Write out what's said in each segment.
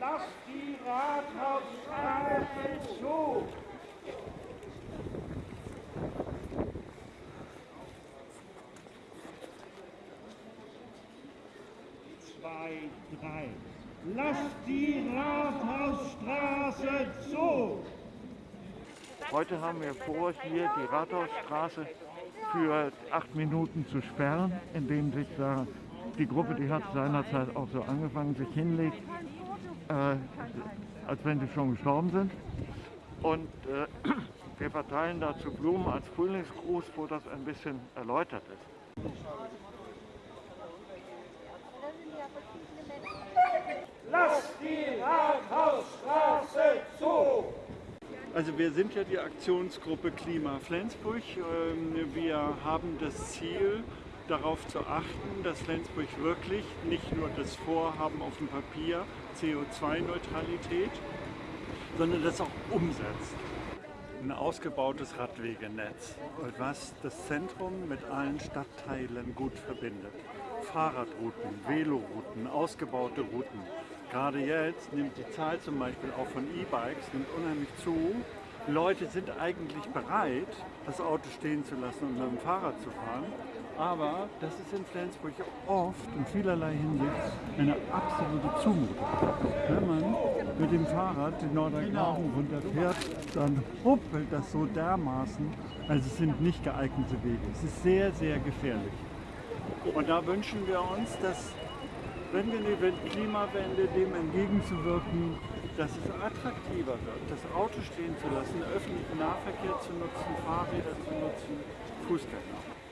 Lass die Rathausstraße zu! Zwei, drei. Lass die Rathausstraße zu! Heute haben wir vor, hier die Rathausstraße für acht Minuten zu sperren, indem sich da die Gruppe, die hat seinerzeit auch so angefangen, sich hinlegt, äh, als wenn sie schon gestorben sind. Und äh, wir verteilen dazu Blumen als Frühlingsgruß, wo das ein bisschen erläutert ist. Lass die zu! Also wir sind ja die Aktionsgruppe Klima Flensburg. Ähm, Wir haben das Ziel, darauf zu achten, dass Flensburg wirklich nicht nur das Vorhaben auf dem Papier, CO2-Neutralität, sondern das auch umsetzt. Ein ausgebautes Radwegenetz, was das Zentrum mit allen Stadtteilen gut verbindet. Fahrradrouten, Velorouten, ausgebaute Routen. Gerade jetzt nimmt die Zahl zum Beispiel auch von E-Bikes nimmt unheimlich zu. Leute sind eigentlich bereit, das Auto stehen zu lassen und mit dem Fahrrad zu fahren. Aber das ist in Flensburg oft in vielerlei Hinsicht eine absolute Zumutung. Wenn man mit dem Fahrrad den Nordrhein-Graben runterfährt, dann huppelt das so dermaßen. Also es sind nicht geeignete Wege. Es ist sehr, sehr gefährlich. Und da wünschen wir uns, dass, wenn wir die Klimawende dem entgegenzuwirken, dass es attraktiver wird, das Auto stehen zu lassen, öffentlichen Nahverkehr zu nutzen, Fahrräder zu nutzen, Fußgänger.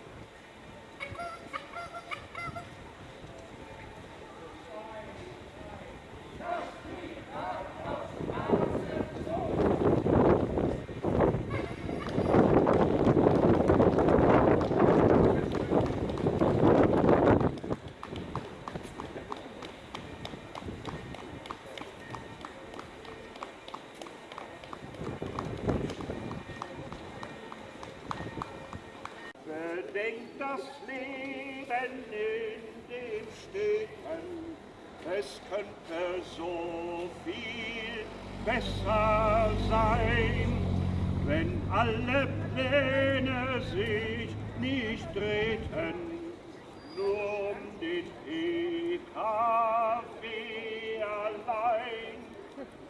Bedenkt das Leben in den Städten, es könnte so viel besser sein, wenn alle Pläne sich nicht drehten, nur um den PKW allein.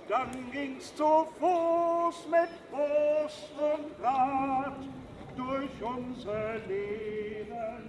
Dann ging's zu Fuß mit Bus und Rad durch unsere lebenswerte